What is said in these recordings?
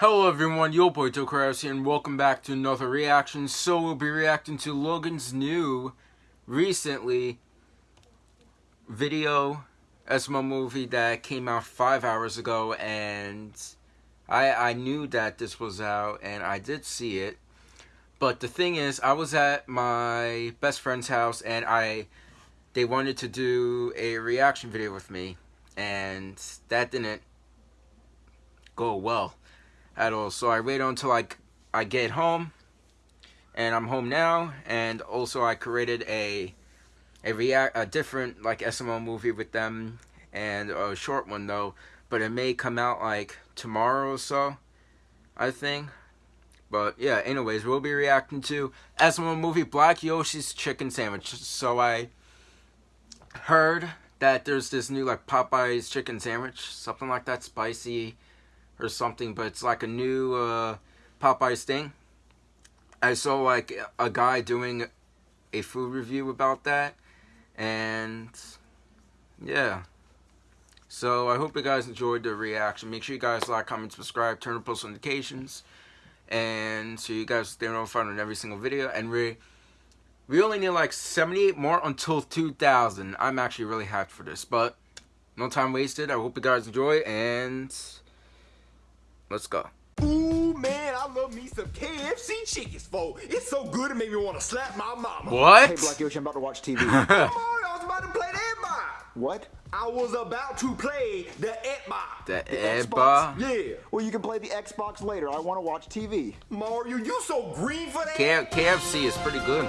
Hello everyone, yo boy Tokraus here and welcome back to another reaction. So we'll be reacting to Logan's new, recently, video SML movie that came out five hours ago and I, I knew that this was out and I did see it. But the thing is, I was at my best friend's house and I they wanted to do a reaction video with me and that didn't go well at all. So I waited until I, I get home, and I'm home now, and also I created a a react a different like SML movie with them, and a short one though, but it may come out like tomorrow or so, I think. But yeah, anyways, we'll be reacting to SML movie Black Yoshi's Chicken Sandwich. So I heard that there's this new like Popeye's chicken sandwich, something like that, spicy or something, but it's like a new uh, Popeyes thing. I saw like a guy doing a food review about that, and yeah. So I hope you guys enjoyed the reaction. Make sure you guys like, comment, subscribe, turn on post notifications, and so you guys stay notified on every single video. And we we only need like 78 more until 2,000. I'm actually really happy for this, but no time wasted. I hope you guys enjoy and. Let's go. Ooh, man, I love me some KFC chickens, fo. It's so good it made me want to slap my mama. What? Hey, Black Yoshi, I'm about to watch TV. Come on, I was about to play the Xbox. what? I was about to play the Xbox. The Xbox? Eba. Yeah. Well, you can play the Xbox later. I want to watch TV. Mario, you so green for that? K KFC is pretty good.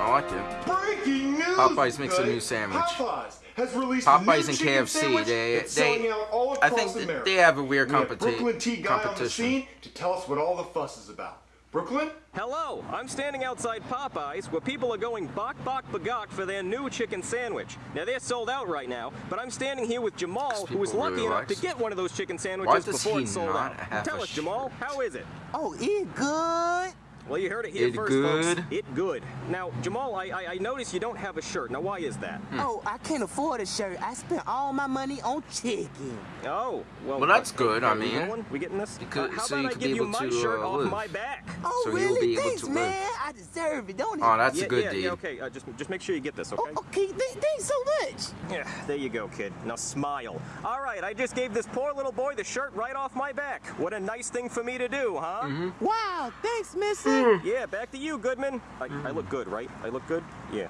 I like it. Breaking news! Popeyes makes a new sandwich. Popeyes has released Popeyes new and KFC, they- they- selling out all I think th- America. they have a weird We have competi- Brooklyn T guy on the competition. scene to tell us what all the fuss is about. Brooklyn? Hello, I'm standing outside Popeyes where people are going bok bok bagok for their new chicken sandwich. Now they're sold out right now, but I'm standing here with Jamal, who was lucky really enough likes- to get one of those chicken sandwiches before it sold out. Tell a us, Jamal, how is it? Oh, it good. Well, you heard it here It first, good? folks. It good. Now, Jamal, I, I I notice you don't have a shirt. Now, why is that? Hmm. Oh, I can't afford a shirt. I spent all my money on chicken. Oh, well. Well, that's uh, good, I mean. going? We getting this? Because- Uh, how so about you I could give be you able my to, shirt uh, off live. my back? Oh, So really? be able Thanks, to live. man. I deserve it, don't it? Oh, that's yeah, a good yeah, deed. yeah, okay. Uh, just just make sure you get this, okay? Oh, okay, th- thanks so much. Yeah, there you go, kid. Now smile. All right, I just gave this poor little boy the shirt right off my back. What a nice thing for me to do, huh? Mm-hmm. Wow, thanks, mister. Yeah, back to you, Goodman. I, I look good, right? I look good? Yeah.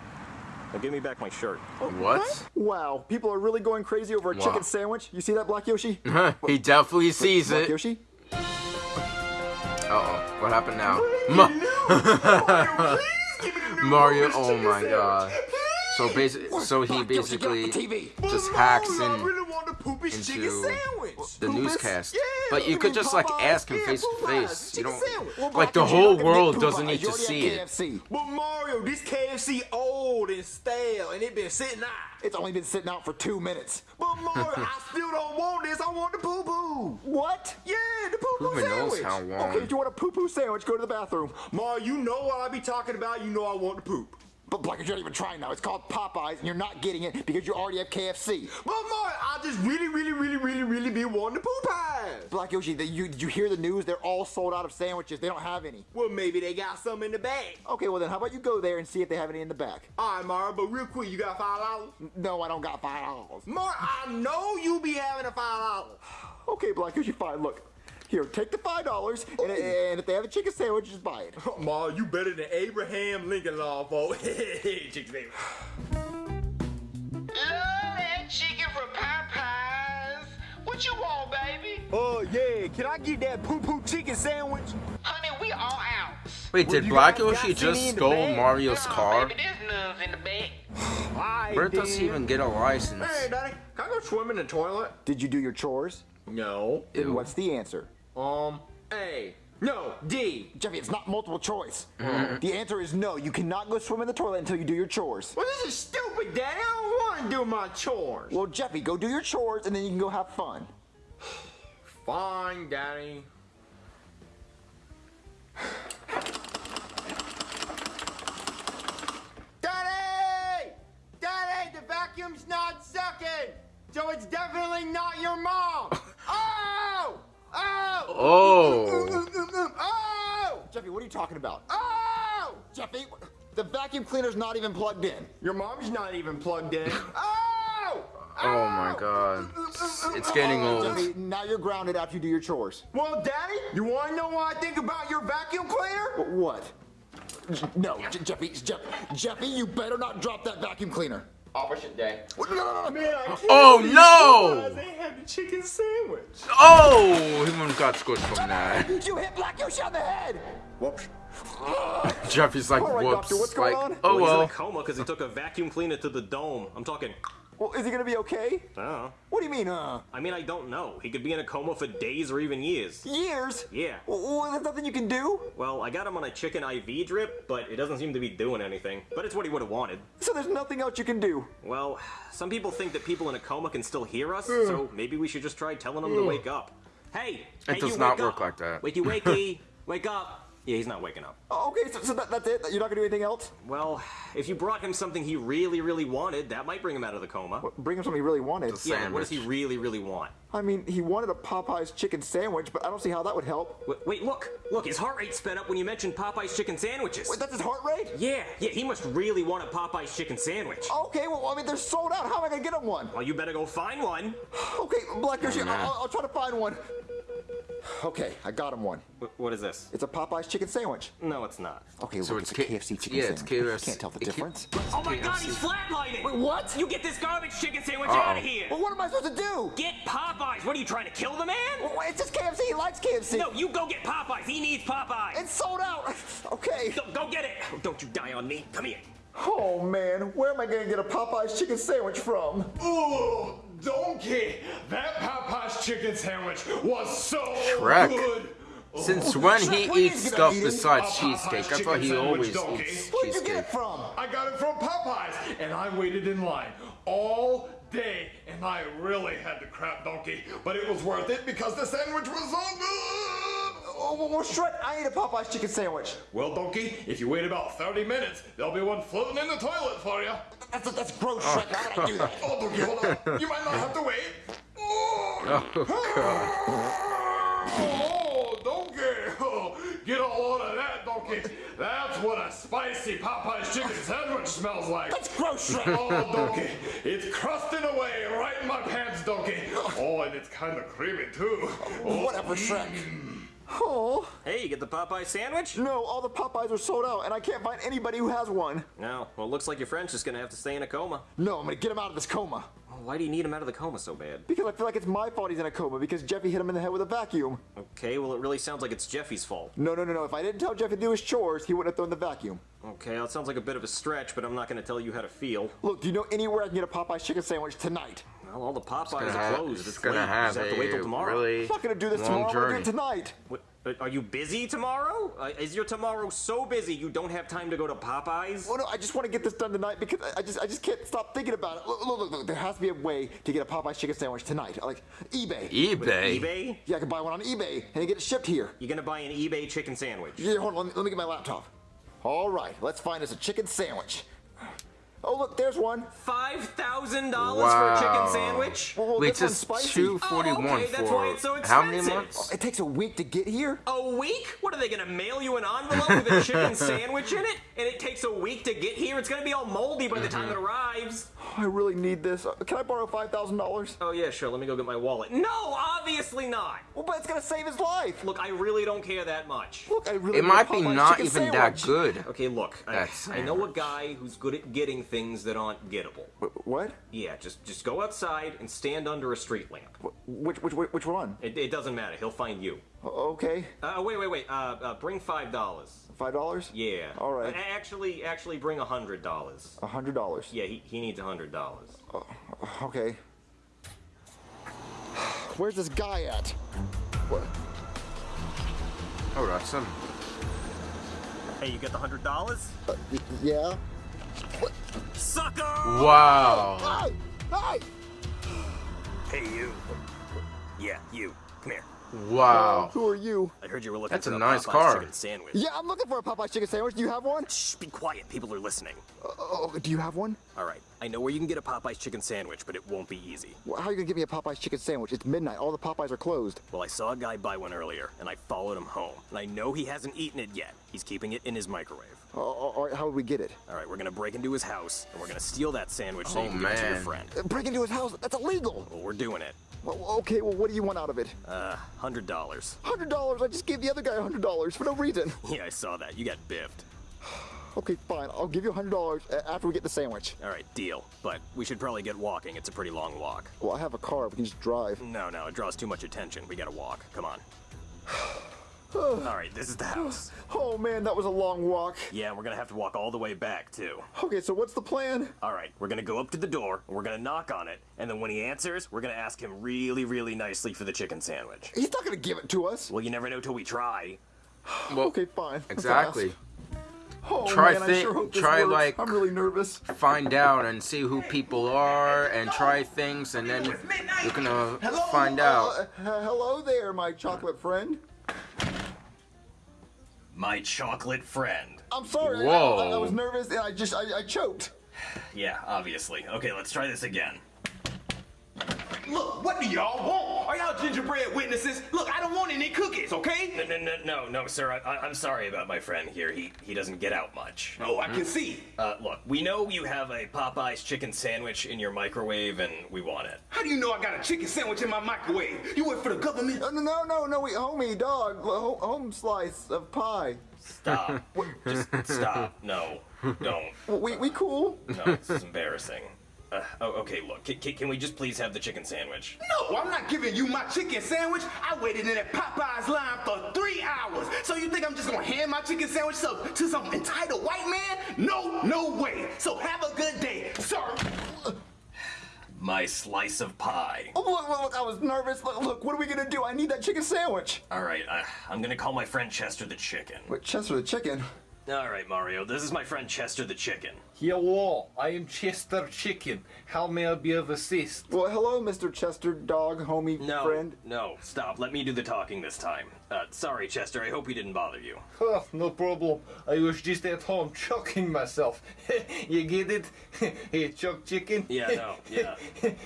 Now give me back my shirt. What? Wow, people are really going crazy over a Wow. chicken sandwich. You see that, Black Yoshi? he definitely sees Black it. Yoshi? Uh oh. What happened now? Breaking Ma- news! Mario, please give me Mario, oh my sandwich. god. Please! So basically, so he Black Yoshi, get off basically the TV. But just hacks Mario, in I really want the poopy chicken into sandwich. the Poopus? newscast. Yeah, but you you could mean just like ask him Yeah, face to Popeyes, face. You chicken don't. Well, like the whole world doesn't need to see it. KFC. But Mario, this KFC old and stale, and it been sitting out. It's only been sitting out for two minutes. But Mario, I still don't want this. I want the poo poo. What? Yeah, the poo poo Who even knows sandwich. how long? Okay, if you want a poo-poo sandwich, go to the bathroom. Mario, you know what I be talking about. You know I want the poop. But Black Yoshi, you're not even trying now. It's called Popeyes, and you're not getting it because you already have KFC. But Mario, I just really, really, really, really, really be wanting the poop pies. Black Yoshi, the, you, did you hear the news? They're all sold out of sandwiches. They don't have any. Well, maybe they got some in the bag. Okay, well then, how about you go there and see if they have any in the back? All right, Mario, but real quick, you got five dollars? No, I don't got five dollars. Mario, I know you be having a five dollars. Okay, Black Yoshi, fine. Look, here, take the five dollars, and, oh, and if they have a chicken sandwich, just buy it. Mario, you better than Abraham Lincoln law, folks. Chicken sandwich. Love that chicken from Popeyes. What you want, baby? Oh yeah, can I get that poo poo chicken sandwich? Honey, we all out. Wait, did you Black guys Yoshi just stole? Mario's Nah, car? Baby, there's nuns in the bag. Alright, Where does he even get a license? Hey, Daddy, can I go swim in the toilet? Did you do your chores? No. Then Ew. what's the answer? Um, A. No, D. Jeffy, it's not multiple choice. Mm-hmm. The answer is no. You cannot go swim in the toilet until you do your chores. Well, this is stupid, Daddy. I don't want to do my chores. Well, Jeffy, go do your chores and then you can go have fun. Fine, Daddy. Daddy! Daddy, the vacuum's not sucking! So it's definitely not your mom! oh! Jeffy, what are you talking about? Oh! Jeffy, the vacuum cleaner's not even plugged in. Your mom's not even plugged in. Oh! Oh my oh! god. It's getting old. Jeffy, now you're grounded after you do your chores. Well, Daddy, you want to know what I think about your vacuum cleaner? What? No, J- Jeffy, Jeff, Jeffy, you better not drop that vacuum cleaner. Opposite day. Man, I can't Oh, no! you guys ain't had the chicken sandwich. Oh! He wouldn't got squished from that. You hit Black Yoshi on the head. Whoops. Jeffy's like, All right, whoops. doctor, what's going like, on? oh He's in a well. coma because he took a vacuum cleaner to the dome. I'm talking. Well, is he gonna be okay? Oh. What do you mean, uh? I mean, I don't know. He could be in a coma for days or even years. Years? Yeah. Well, there's nothing you can do. Well, I got him on a chicken IV drip, but it doesn't seem to be doing anything. But it's what he would have wanted. So there's nothing else you can do. Well, some people think that people in a coma can still hear us, so maybe we should just try telling them to wake up. Hey, It hey, does you not wake work up. like that. Wakey, wakey, wake up. Yeah, he's not waking up. Oh, okay, so, so that, that's it? You're not gonna do anything else? Well, if you brought him something he really, really wanted, that might bring him out of the coma. Bring him something he really wanted. Yeah, what does he really, really want? I mean, he wanted a Popeye's chicken sandwich, but I don't see how that would help. Wait, wait, look, look, his heart rate sped up when you mentioned Popeye's chicken sandwiches. Wait, that's his heart rate? Yeah, yeah, he must really want a Popeye's chicken sandwich. Okay, well, I mean, they're sold out. How am I gonna get him one? Well, you better go find one. Okay, Black Yoshi, oh, nah. I'll, I'll try to find one. Okay, I got him one. Wh- what is this? It's a Popeye's chicken sandwich. No, it's not. Okay, So look, it's it's, a K- KFC chicken yeah, it's sandwich. KFC. Can't tell the It difference. Oh my god, he's flatlining! Wait, what? You get this garbage chicken sandwich Uh-oh. out of here! Well, what am I supposed to do? Get Popeyes! What are you trying to kill the man? Well, it's just KFC. He likes KFC. No, you go get Popeyes! He needs Popeyes! It's sold out. Okay. Go, go get it! Oh, don't you die on me! Come here! Oh man, where am I gonna get a Popeye's chicken sandwich from? Ooh, donkey! That Popeye's chicken sandwich was so Shrek. good. Since oh. when Shrek, he eats stuff eat besides cheesecake? I thought he always donkey. eats Where'd you get it from? I got it from Popeyes, and I waited in line all day, and I really had to crap donkey, but it was worth it because the sandwich was so good. Oh, well, well, Shrek, I ate a Popeye's chicken sandwich. Well, donkey, if you wait about 30 minutes, there'll be one floating in the toilet for you. That's that's gross, oh. Shrek. How would I do that? Oh, donkey, hold on. You might not have to wait. Oh, oh donkey. Oh, get a load of that, donkey. That's what a spicy Popeye's chicken sandwich smells like. That's gross, Shrek. Oh, donkey, it's crusting away right in my pants, donkey. Oh, and it's kind of creamy, too. Oh, Whatever, Shrek. Mm. Oh, Hey, you get the Popeye sandwich? no, all the Popeyes are sold out, and I can't find anybody who has one. No. Well, looks like your friend's just gonna have to stay in a coma. No, I'm gonna get him out of this coma. Well, why do you need him out of the coma so bad? Because I feel like it's my fault he's in a coma because Jeffy hit him in the head with a vacuum. Okay, well, it really sounds like it's Jeffy's fault. No, no, no, no. If I didn't tell Jeffy to do his chores, he wouldn't have thrown the vacuum. Okay, well, it sounds like a bit of a stretch, but I'm not gonna tell you how to feel. Look, do you know anywhere I can get a Popeye's chicken sandwich tonight? Well, all the Popeyes are have- closed. It's It's gonna late. have Just have to wait till tomorrow. really I'm not gonna do this long tomorrow. I'm gonna do it tonight. What, uh, are you busy tomorrow? Uh, is your tomorrow so busy you don't have time to go to Popeyes? Well, no, I just want to get this done tonight because I- I just, I just can't stop thinking about it. Look, look, look, look, there has to be a way to get a Popeye's chicken sandwich tonight. Like eBay. eBay. eBay? yeah, I can buy one on eBay and get it shipped here. You're gonna buy an eBay chicken sandwich. Yeah, hold on, let me, let me get my laptop. All right, let's find us a chicken sandwich. Oh, look, there's one. Five thousand dollars for a chicken sandwich? Well, Wait, this one's it's spicy. two forty one Oh, okay, that's why it's so expensive. how many expensive. months? Oh, it takes a week to get here. A week? What are they gonna mail you an envelope with a chicken sandwich in it? And it takes a week to get here? It's gonna be all moldy by the time it arrives. I really need this. Uh, Can I borrow five thousand dollars? Oh yeah, sure. Let me go get my wallet. No, obviously not. Well, but it's gonna save his life. Look, I really don't care that much. Look, I really. It might be not chicken even that good. Okay, look, I, I know a guy who's good at getting things that aren't gettable. Wh- What? Yeah, just just go outside and stand under a street lamp. Wh- Which, which, which, which one? It, it doesn't matter. He'll find you. O- Okay, Uh, wait, wait, wait. Uh, uh, bring five dollars. five dollars. Yeah. All right. Uh, Actually, actually, bring a hundred dollars. A hundred dollars. Yeah, he, he needs a hundred dollars. Okay. Where's this guy at? What? Oh, that's him. Hey, you get the hundred dollars? Uh, y- yeah. Sucker! Wow. Hey! Hey! Hey, you. Yeah, you. Come here. Wow. Who are you? I heard you were looking That's for a a nice Popeye's car. chicken sandwich. Yeah, I'm looking for a Popeye's chicken sandwich. Do you have one? Shh, be quiet. People are listening. Uh, oh, do you have one? All right. I know where you can get a Popeye's chicken sandwich, but it won't be easy. Well, how are you gonna get me a Popeye's chicken sandwich? It's midnight. All the Popeyes are closed. Well, I saw a guy buy one earlier, and I followed him home. And I know he hasn't eaten it yet. He's keeping it in his microwave. Uh, all right, how would we get it? All right, we're gonna break into his house, and we're gonna steal that sandwich so Oh, you can give it to your friend. Uh, Break into his house. That's illegal. Well, we're doing it. Well, okay. Well, what do you want out of it? Uh, hundred dollars. Hundred dollars. I just gave the other guy hundred dollars for no reason. Yeah, I saw that. You got biffed. Okay, fine. I'll give you hundred dollars uh, after we get the sandwich. All right, deal. But we should probably get walking. It's a pretty long walk. Well, I have a car. We can just drive. No, no, it draws too much attention. We gotta walk. Come on. All right, this is the house. Oh man, that was a long walk. Yeah, we're gonna have to walk all the way back too. Okay, so what's the plan? All right, we're gonna go up to the door, and we're gonna knock on it, and then when he answers, we're gonna ask him really, really nicely for the chicken sandwich. He's not gonna give it to us. Well, you never know till we try. Well, Okay, fine. Let's exactly. Ask. Oh Try man, I thi- sure hope try, works. like- I'm really nervous. Find out and see who people are and try things, and then you're gonna find out. Uh, hello there, my chocolate friend. My chocolate friend. I'm sorry. I- Whoa. I, I was nervous and I just I, I choked. Yeah, obviously. Okay, let's try this again. Look, what do y'all want? Are y'all gingerbread witnesses? Look, I don't want any cookies, okay? No, no, no, no, no, sir. I, I, I'm sorry about my friend here. He he doesn't get out much. Oh, I can see. Uh, look, we know you have a Popeye's chicken sandwich in your microwave, and we want it. How do you know I got a chicken sandwich in my microwave? You work for the government? No, no, no, no, no, wait, homie, dog, ho- home slice of pie. Stop. Just stop. No, don't. We we cool. No, this is embarrassing. Uh, oh, okay, look. Can, can, can we just please have the chicken sandwich? No, I'm not giving you my chicken sandwich. I waited in that Popeye's line for three hours. So you think I'm just gonna hand my chicken sandwich to, to some entitled white man? No, no way. So have a good day, sir. My slice of pie. Oh, look, look, look, I was nervous. Look, look, what are we gonna do? I need that chicken sandwich. All right, I, I'm gonna call my friend Chester the chicken. Wait, Chester the chicken. All right, Mario. This is my friend Chester the chicken. Hello, I am Chester Chicken. How may I be of assist? Well, hello, Mr. Chester, dog, homie, No, friend. no, stop. Let me do the talking this time. Uh, sorry, Chester. I hope he didn't bother you. Oh, no problem. I was just at home choking myself. you get it? hey, choke chicken? Yeah, no, yeah,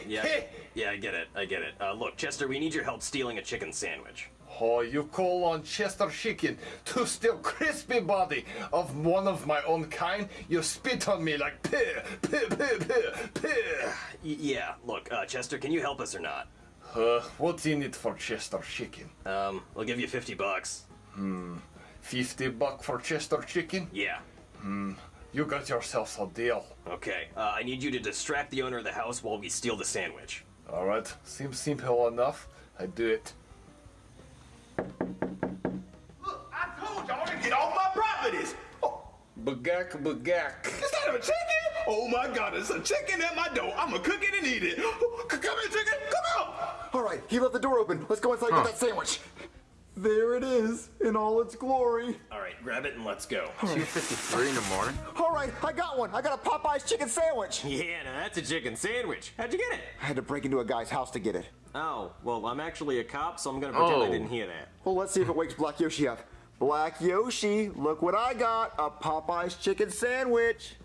yeah, yeah. I get it. I get it. Uh, look, Chester, we need your help stealing a chicken sandwich. Oh, you call on Chester Chicken to steal crispy body of one of my own kind? You spit on me like pear, pear, pear, pear. Y- yeah. Look, uh, Chester, can you help us or not? Uh, what's in it for Chester Chicken? Um, we'll give you fifty bucks. Hmm, 50 buck for Chester Chicken? Yeah. Hmm, You got yourself a deal. Okay. Uh, I need you to distract the owner of the house while we steal the sandwich. Alright, seems simple enough. I do it. Look, I told y'all to get off my properties. Oh, Bagak, bagak. is that a chicken? Oh my God, it's a chicken at my door. I'ma cook it and eat it. Oh, come here, chicken. Come out. All right, he left the door open. Let's go inside and Huh. get that sandwich. There it is, in all its glory. All right, grab it and let's go. 2:53 in the morning. All right, I got one. I got a Popeye's chicken sandwich. Yeah, now that's a chicken sandwich. How'd you get it? I had to break into a guy's house to get it. Oh, well, I'm actually a cop, so I'm gonna pretend I Oh. didn't hear that. Well, let's see if it wakes Black Yoshi up. Black Yoshi, look what I got. A Popeye's chicken sandwich.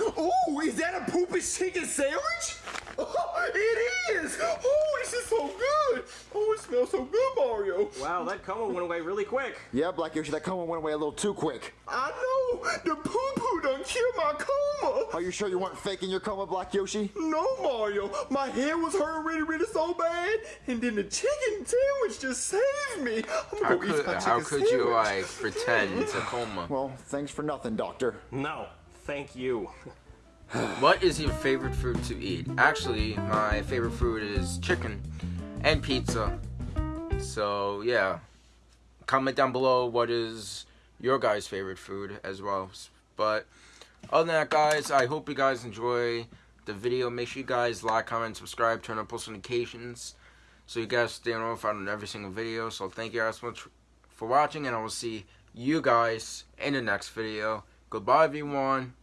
Ooh, is that a poopy chicken sandwich? Oh, it is. Oh, this is so good. Oh, it smells so good, Mario. Wow, that coma went away really quick. Yeah, Black Yoshi, that coma went away a little too quick. I know. The poo poo done killed my coma. Are you sure you weren't faking your coma, Black Yoshi? No, Mario. My head was hurting really, really so bad, and then the chicken sandwich just saved me. I'm How gonna go eat could my how chicken could you like pretend it's a coma? Well, thanks for nothing, Doctor. No, thank you. What is your favorite food to eat? Actually, my favorite food is chicken and pizza. So yeah, comment down below what is your guys' favorite food as well. But other than that, guys, I hope you guys enjoy the video. Make sure you guys like, comment, subscribe, turn on post notifications so you guys stay notified on every single video. So thank you guys so much for watching, and I will see you guys in the next video. Goodbye, everyone.